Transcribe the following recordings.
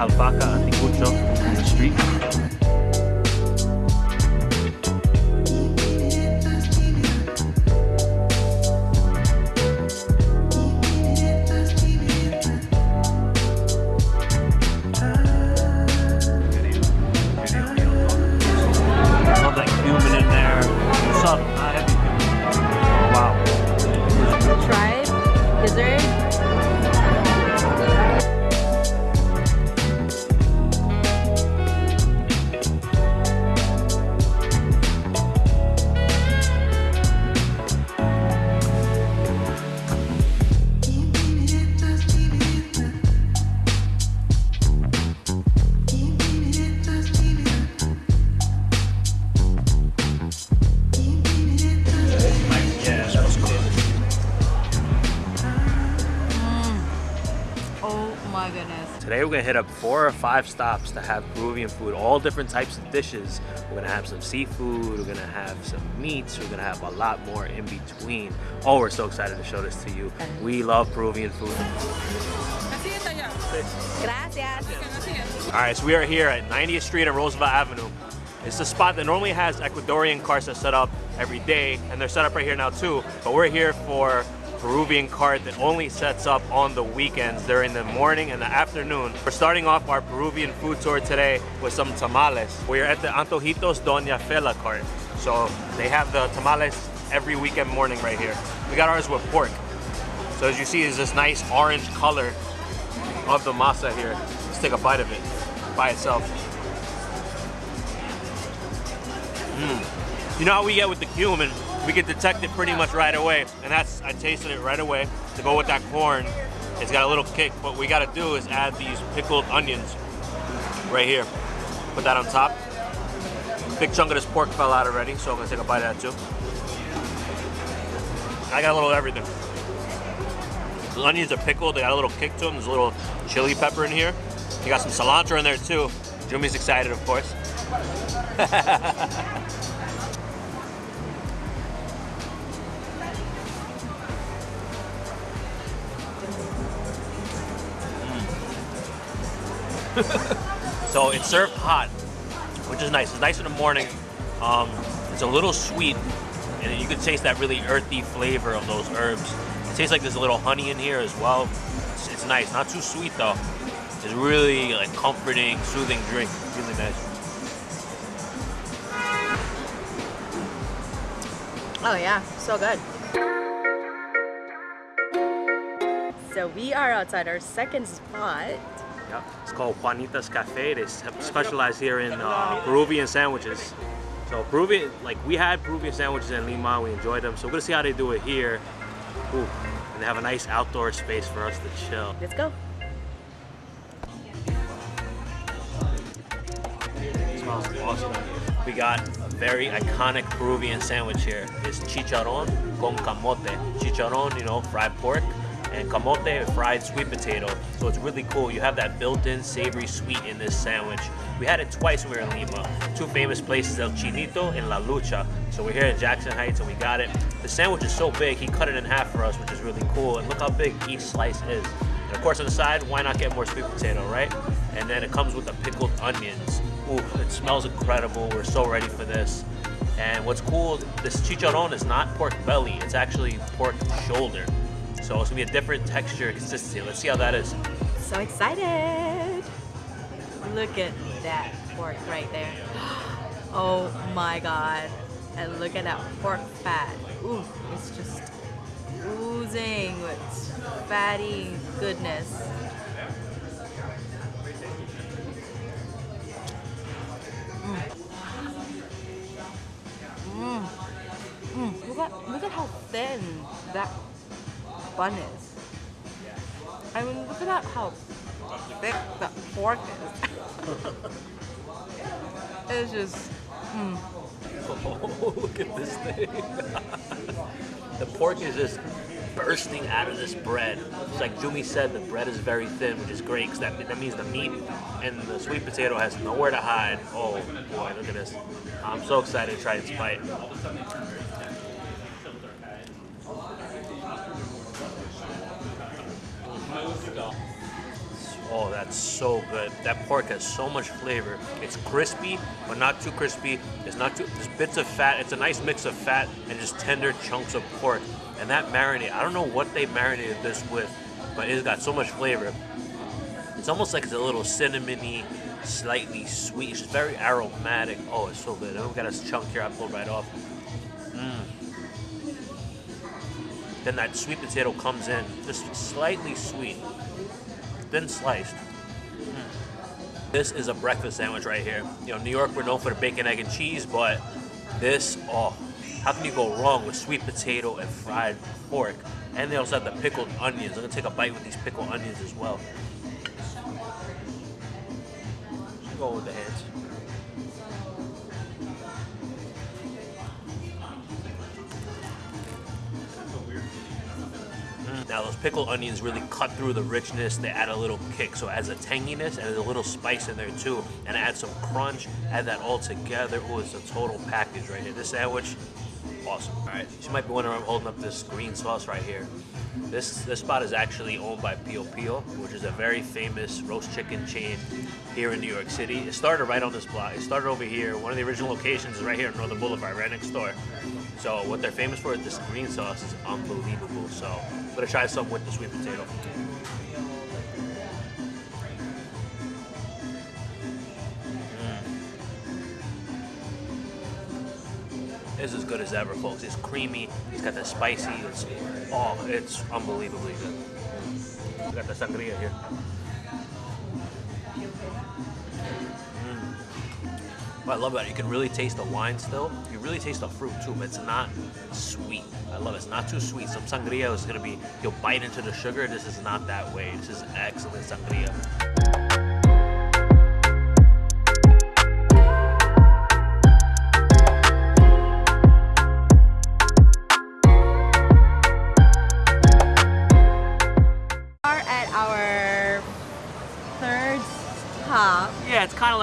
alpaca anticucho in the street. We're gonna hit up four or five stops to have Peruvian food, all different types of dishes. We're gonna have some seafood, we're gonna have some meats, we're gonna have a lot more in between. Oh, we're so excited to show this to you. We love Peruvian food. Gracias. All right, so we are here at 90th Street and Roosevelt Avenue. It's a spot that normally has Ecuadorian carts that set up every day, and they're set up right here now too. But we're here for Peruvian cart that only sets up on the weekends during the morning and the afternoon. We're starting off our Peruvian food tour today with some tamales. We're at the Antojitos Doña Fela cart. So they have the tamales every weekend morning right here. We got ours with pork. So as you see, is this nice orange color of the masa here. Let's take a bite of it by itself. Mm. You know how we get with the cumin? We can detect it pretty much right away, and that's I tasted it right away. To go with that corn, it's got a little kick. What we got to do is add these pickled onions right here. Put that on top. Big chunk of this pork fell out already, so I'm gonna take a bite of that too. I got a little everything. The onions are pickled, they got a little kick to them. There's a little chili pepper in here. You got some cilantro in there too. Jumi's excited, of course. so it's served hot, which is nice. It's nice in the morning. Um, it's a little sweet, and you can taste that really earthy flavor of those herbs. It tastes like there's a little honey in here as well. It's, it's nice, not too sweet though. It's really like comforting, soothing drink. Really nice. Oh yeah, so good. So we are outside our second spot. Yep. It's called Juanita's Cafe. They specialize here in uh, Peruvian sandwiches. So Peruvian, like we had Peruvian sandwiches in Lima, we enjoyed them. So we're gonna see how they do it here. Ooh. And they have a nice outdoor space for us to chill. Let's go. smells awesome. We got a very iconic Peruvian sandwich here. It's chicharron con camote. Chicharron, you know, fried pork, and camote, fried sweet potato. So it's really cool. You have that built-in savory sweet in this sandwich. We had it twice when we were in Lima. Two famous places, El Chinito and La Lucha. So we're here in Jackson Heights and we got it. The sandwich is so big, he cut it in half for us, which is really cool. And look how big each slice is. And of course on the side, why not get more sweet potato, right? And then it comes with the pickled onions. Ooh, it smells incredible. We're so ready for this. And what's cool, this chicharron is not pork belly, it's actually pork shoulder. So it's gonna be a different texture consistency. Let's see how that is. So excited. Look at that pork right there. Oh my god. And look at that pork fat. Ooh, it's just oozing with fatty goodness. Mm. Mm. Look at look at how thin that bun is. I mean, look at that how thick that pork is. it's just, hmm. Oh, look at this thing. the pork is just bursting out of this bread. It's like Jumi said, the bread is very thin, which is great because that, that means the meat and the sweet potato has nowhere to hide. Oh boy, look at this. I'm so excited to try this bite. Oh, that's so good. That pork has so much flavor. It's crispy, but not too crispy. It's not too, there's bits of fat. It's a nice mix of fat and just tender chunks of pork. And that marinade, I don't know what they marinated this with, but it's got so much flavor. It's almost like it's a little cinnamony, slightly sweet. It's very aromatic. Oh, it's so good. We got a chunk here I pulled right off. Mm. Then that sweet potato comes in, just slightly sweet, thin sliced. Mm. This is a breakfast sandwich right here. You know, New York, we're known for the bacon, egg, and cheese, but this, oh, how can you go wrong with sweet potato and fried pork? And they also have the pickled onions. I'm gonna take a bite with these pickled onions as well. Go with the hands. Now those pickled onions really cut through the richness. They add a little kick, so it adds a tanginess and a little spice in there too, and add some crunch. Add that all together. Oh, it's a total package right here. This sandwich, awesome. All right, you might be wondering I'm holding up this green sauce right here. This this spot is actually owned by Pio Pio, which is a very famous roast chicken chain here in New York City. It started right on this block. It started over here. One of the original locations is right here in Northern Boulevard, right next door. So what they're famous for is this green sauce is unbelievable. So I'm gonna try some with the sweet potato. Mm. It's as good as ever, folks. It's creamy. It's got the spicy. It's oh, it's unbelievably good. We got the sangria here. I love it, you can really taste the wine still. You really taste the fruit too, but it's not sweet. I love it. It's not too sweet. Some sangria is gonna be you'll bite into the sugar. This is not that way. This is excellent sangria.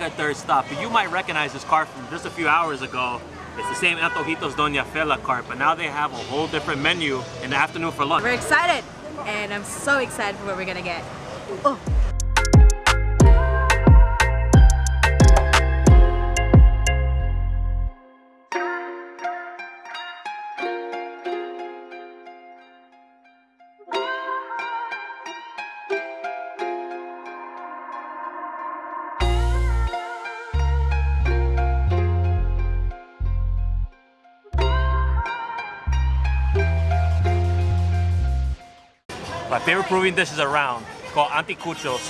Like our third stop, but you might recognize this car from just a few hours ago. It's the same Antojitos Doña Fela cart, but now they have a whole different menu in the afternoon for lunch. We're excited, and I'm so excited for what we're gonna get. Oh. Peruvian dishes around, called anticuchos.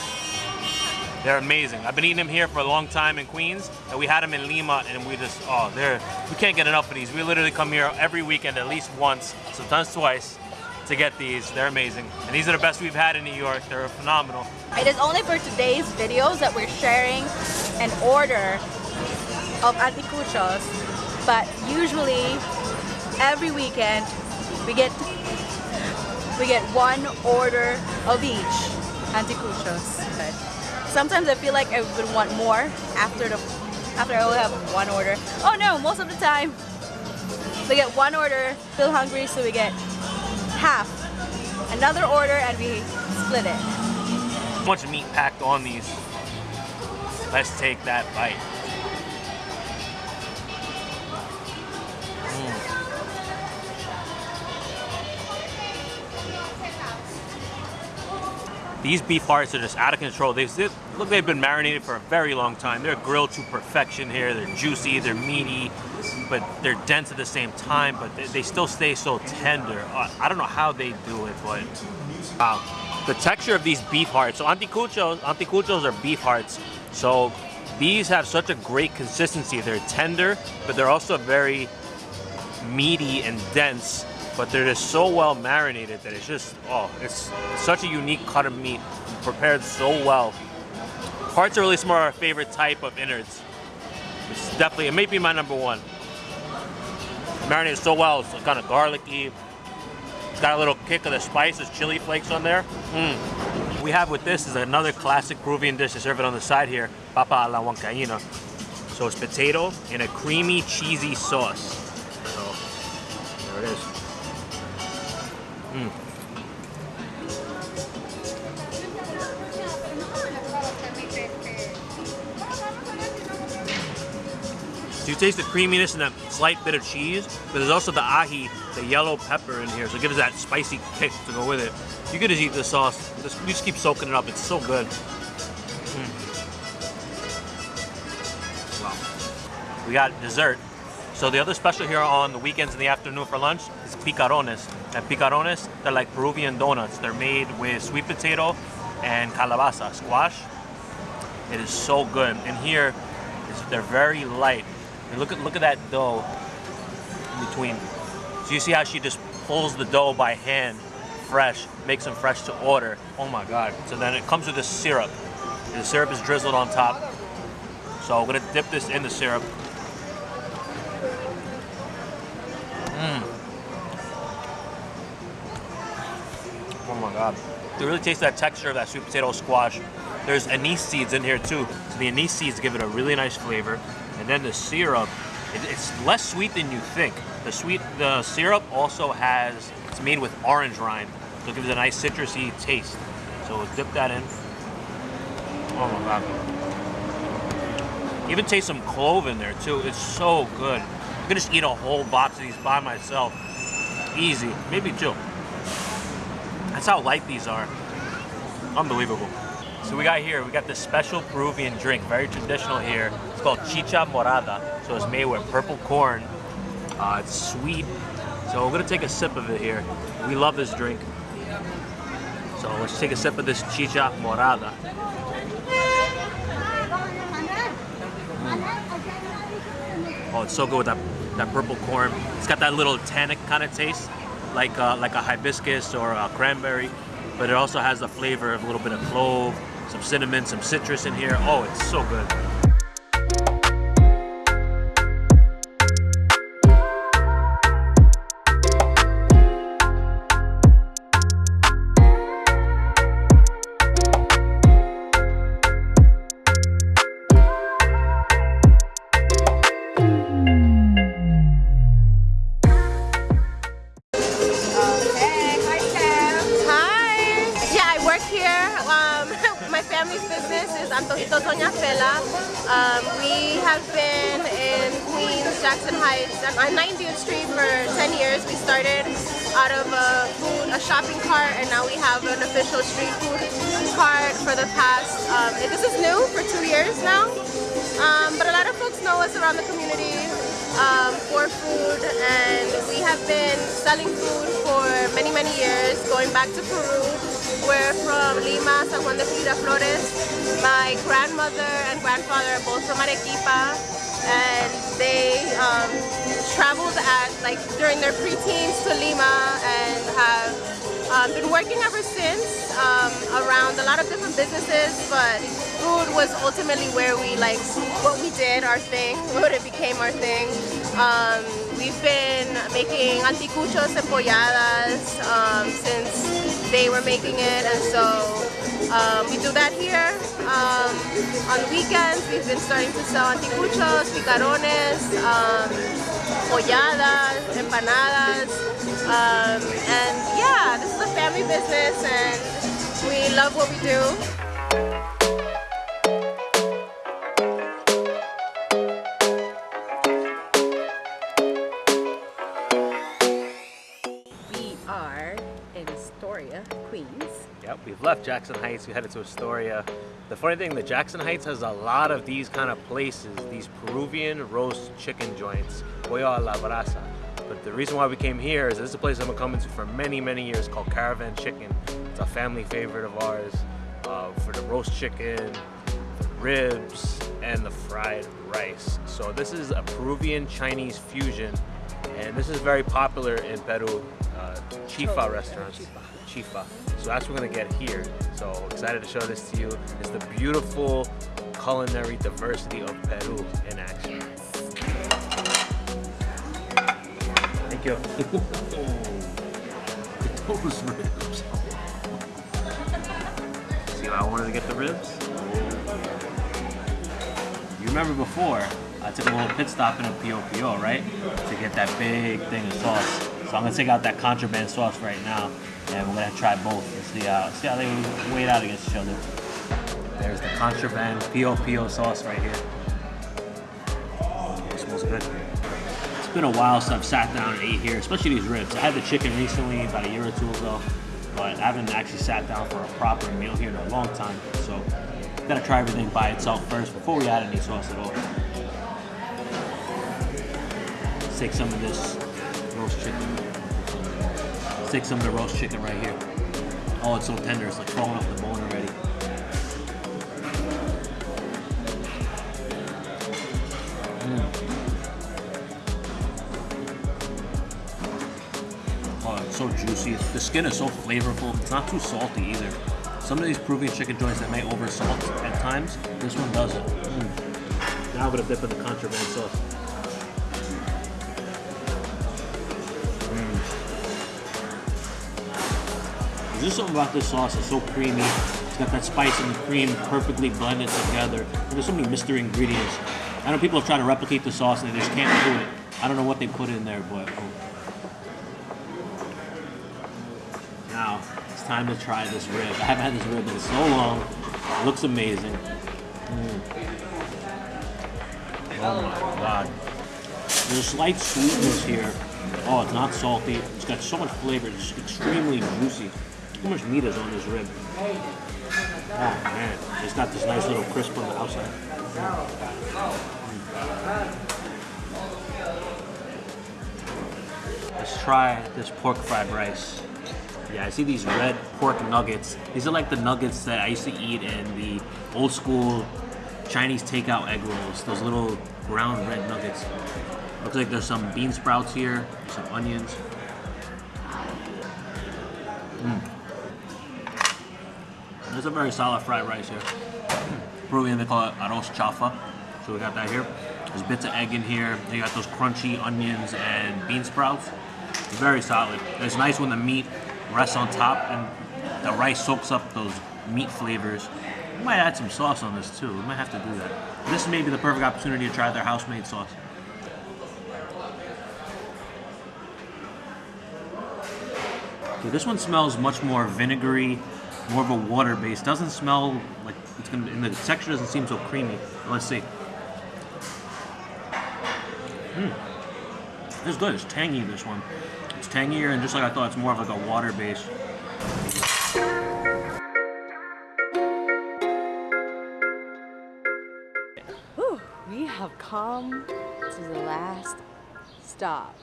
They're amazing. I've been eating them here for a long time in Queens, and we had them in Lima, and we just, oh, they're, we can't get enough of these. We literally come here every weekend at least once, sometimes twice, to get these. They're amazing. And these are the best we've had in New York. They're phenomenal. It is only for today's videos that we're sharing an order of anticuchos, but usually every weekend we get we get one order of each anticuchos. But sometimes I feel like I would want more after the after I only have one order. Oh no, most of the time we get one order, feel hungry, so we get half. Another order and we split it. Much meat packed on these. Let's take that bite. These beef hearts are just out of control. They look, they've been marinated for a very long time. They're grilled to perfection here. They're juicy, they're meaty, but they're dense at the same time. But they, they still stay so tender. Uh, I don't know how they do it, but wow. The texture of these beef hearts. So anticuchos, anticuchos are beef hearts. So these have such a great consistency. They're tender, but they're also very meaty and dense. But they're just so well marinated that it's just oh, it's such a unique cut of meat, prepared so well. Hearts are really some of our favorite type of innards. It's definitely it may be my number one. Marinated so well, it's kind of garlicky. It's got a little kick of the spices, chili flakes on there. Mm. We have with this is another classic Peruvian dish to serve it on the side here, papa a la huancaína. So it's potato in a creamy, cheesy sauce. So there it is. Mm. So you taste the creaminess and that slight bit of cheese, but there's also the ají, the yellow pepper in here, so it gives that spicy kick to go with it. You could just eat this sauce. Just, you just keep soaking it up. It's so good. Mm. Wow. We got dessert. So the other special here on the weekends in the afternoon for lunch is picarones. And picarones, they're like Peruvian donuts. They're made with sweet potato and calabaza, squash. It is so good. And here, they're very light. And look at look at that dough in between. So you see how she just pulls the dough by hand, fresh, makes them fresh to order. Oh my God. So then it comes with this syrup. And the syrup is drizzled on top. So I'm gonna dip this in the syrup. Mmm. Oh my God. You really taste that texture of that sweet potato squash. There's anise seeds in here too. So the anise seeds give it a really nice flavor. And then the syrup, it, it's less sweet than you think. The sweet, the syrup also has, it's made with orange rind. So it gives it a nice citrusy taste. So we'll dip that in. Oh my God. Even taste some clove in there too. It's so good. Could just eat a whole box of these by myself. Easy, maybe two. That's how light these are. Unbelievable. So we got here, we got this special Peruvian drink, very traditional here. It's called chicha morada. So it's made with purple corn. Uh, it's sweet. So we're gonna take a sip of it here. We love this drink. So let's take a sip of this chicha morada. Mm. Oh, it's so good with that, that purple corn. It's got that little tannic kind of taste, like uh, like a hibiscus or a cranberry, but it also has the flavor of a little bit of clove, some cinnamon, some citrus in here. Oh, it's so good. Um, we have been in Queens, Jackson Heights, on 90th Street for 10 years. We started out of a food, a shopping cart, and now we have an official street food cart for the past, um, this is new for two years now. Um, but a lot of folks know us around the community um, for food and we have been selling food for many, many years, going back to Peru. We're from Lima, San Juan de Miraflores. My grandmother and grandfather are both from Arequipa and they um, traveled at like during their preteens to Lima and have um, been working ever since um, around a lot of different businesses but food was ultimately where we like what we did our thing what it became our thing um, we've been making anticuchos and polladas um, since they were making it and so um, we do that here. Um, on weekends, we've been starting to sell anticuchos, picarones, um, polladas, empanadas. Um, and yeah, this is a family business and we love what we do. Left Jackson Heights, we headed to Astoria. The funny thing, the Jackson Heights has a lot of these kind of places, these Peruvian roast chicken joints, pollo la brasa. But the reason why we came here is this is a place I've been coming to for many, many years called Caravan Chicken. It's a family favorite of ours uh, for the roast chicken, the ribs, and the fried rice. So this is a Peruvian Chinese fusion, and this is very popular in Peru, uh, chifa restaurants. Chifa. So that's what we're gonna get here. So excited to show this to you. It's the beautiful culinary diversity of Peru in action. Thank you. Those ribs. See why I wanted to get the ribs? You remember before, I took a little pit stop in a Pio Pio, right? To get that big thing of sauce. So I'm gonna take out that contraband sauce right now and we're gonna try both and see how, see how they weigh out against each other. There's the contraband Pio Pio sauce right here. It smells good. It's been a while since I've sat down and ate here, especially these ribs. I had the chicken recently, about a year or two ago, but I haven't actually sat down for a proper meal here in a long time. So, gotta try everything by itself first before we add any sauce at all. Take some of this roast chicken. Let's take some of the roast chicken right here. Oh, it's so tender, it's like falling off the bone already. Oh, it's so juicy. The skin is so flavorful. It's not too salty either. Some of these Peruvian chicken joints that may over salt at times, this one doesn't. Mm. Now I'm dip in the contraband sauce. There's something about this sauce. It's so creamy. It's got that spice and the cream perfectly blended together. There's so many mystery ingredients. I know people have tried to replicate the sauce and they just can't do it. I don't know what they put in there, but. Now, it's time to try this rib. I haven't had this rib in so long. It looks amazing. Mm. Oh my god. There's a slight sweetness here. Oh, it's not salty. It's got so much flavor. It's extremely juicy. How much meat is on this rib? Oh man, it's got this nice little crisp on the outside. Let's try this pork fried rice. Yeah, I see these red pork nuggets. These are like the nuggets that I used to eat in the old school Chinese takeout egg rolls. Those little brown red nuggets. Looks like there's some bean sprouts here, some onions. Mm. There's a very solid fried rice here. Peruvian, they call it arroz chaufa. So we got that here. There's bits of egg in here. You got those crunchy onions and bean sprouts. Very solid. It's nice when the meat rests on top and the rice soaks up those meat flavors. We might add some sauce on this too. We might have to do that. This may be the perfect opportunity to try their house-made sauce. Okay, this one smells much more vinegary, more of a water base. Doesn't smell like it's gonna. And the texture doesn't seem so creamy. Let's see. Hmm. It's good. It's tangy. This one. It's tangier, and just like I thought, it's more of like a water base. Whew, we have come to the last stop.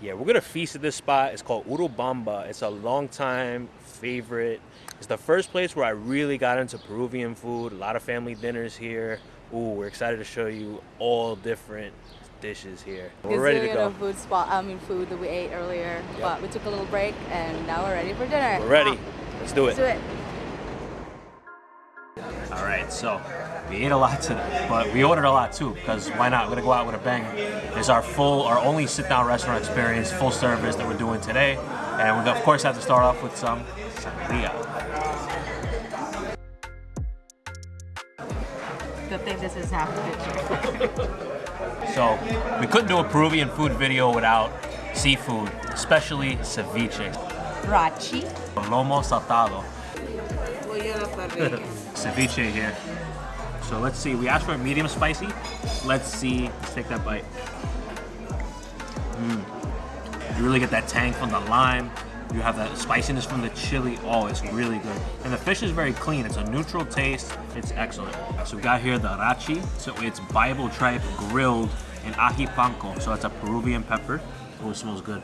Yeah, we're gonna feast at this spot. It's called Urubamba. It's a long-time favorite. It's the first place where I really got into Peruvian food. A lot of family dinners here. Ooh, we're excited to show you all different dishes here. We're ready to go. food spot. I mean, food that we ate earlier, but we took a little break and now we're ready for dinner. We're ready. Let's do it. Let's do it. All right, so we ate a lot today, but we ordered a lot too because why not? We're gonna go out with a bang. It's our full, our only sit-down restaurant experience, full service that we're doing today, and we of course have to start off with some sangria. Good thing this is half the picture. So we couldn't do a Peruvian food video without seafood, especially ceviche, Rachi. lomo saltado. ceviche here. So let's see. We asked for medium spicy. Let's see. Let's take that bite. Mm. You really get that tang from the lime. You have that spiciness from the chili. Oh, it's really good. And the fish is very clean. It's a neutral taste. It's excellent. So we got here the rachi. So it's Bible tripe grilled in ají panca. So it's a Peruvian pepper. Oh, it smells good.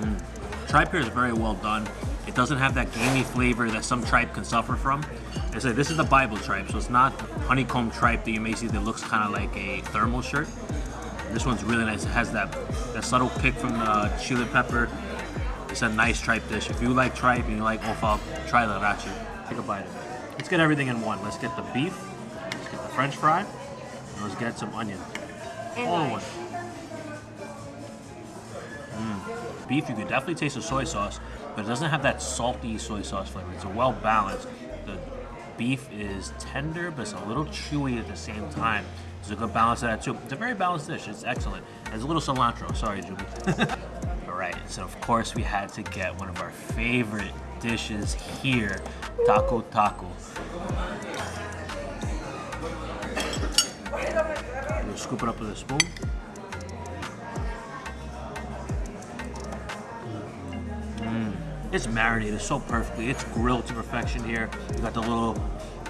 Mm. Tripe here is very well done. It doesn't have that gamey flavor that some tripe can suffer from. I said this is the Bible tripe, so it's not honeycomb tripe that you may see that looks kind of like a thermal shirt. This one's really nice. It has that, that subtle kick from the chili pepper. It's a nice tripe dish. If you like tripe and you like offal, try the rachi. Take a bite of it. Let's get everything in one. Let's get the beef, let's get the french fry, and let's get some onion. All in one. Mm. Beef, you can definitely taste the soy sauce, but it doesn't have that salty soy sauce flavor. It's a well balanced. Beef is tender, but it's a little chewy at the same time. There's a good balance of that too. It's a very balanced dish. It's excellent. There's a little cilantro. Sorry, Julie. All right, so of course we had to get one of our favorite dishes here, tacu tacu. Was Scoop it up with a spoon. It's marinated so perfectly. It's grilled to perfection here. You got the little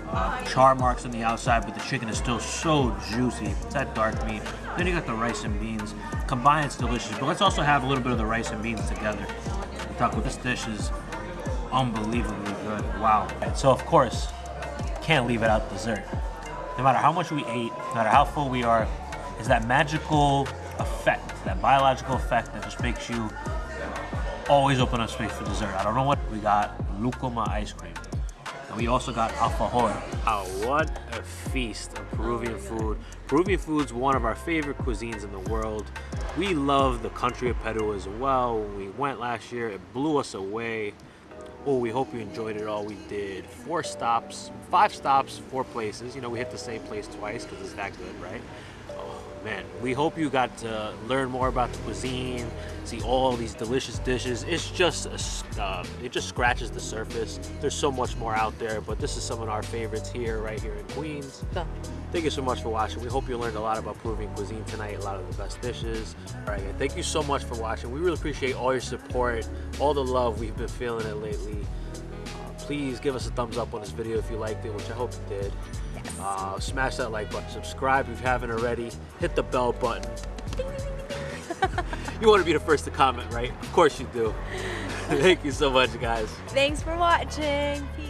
uh, char marks on the outside, but the chicken is still so juicy. It's that dark meat. Then you got the rice and beans. Combined, it's delicious. But let's also have a little bit of the rice and beans together. The tacu, this dish is unbelievably good. Wow. And so, of course, can't leave it out dessert. No matter how much we ate, no matter how full we are, is that magical effect, that biological effect that just makes you always open up space for dessert. I don't know what we got. Lucuma ice cream. And we also got alfajor. Oh, what a feast of Peruvian food. Peruvian food's one of our favorite cuisines in the world. We love the country of Peru as well. When we went last year, it blew us away. Oh, we hope you enjoyed it all. We did four stops, five stops, four places. You know, we hit the same place twice because it's that good, right? Man, we hope you got to learn more about the cuisine, see all these delicious dishes. It's just, a, uh, it just scratches the surface. There's so much more out there, but this is some of our favorites here, right here in Queens. Thank you so much for watching. We hope you learned a lot about Peruvian cuisine tonight, a lot of the best dishes. All right, thank you so much for watching. We really appreciate all your support, all the love we've been feeling it lately. Uh, please give us a thumbs up on this video if you liked it, which I hope you did. Uh, smash that like button, subscribe if you haven't already, hit the bell button. you want to be the first to comment, right? Of course you do. thank you so much, guys. Thanks for watching. Peace.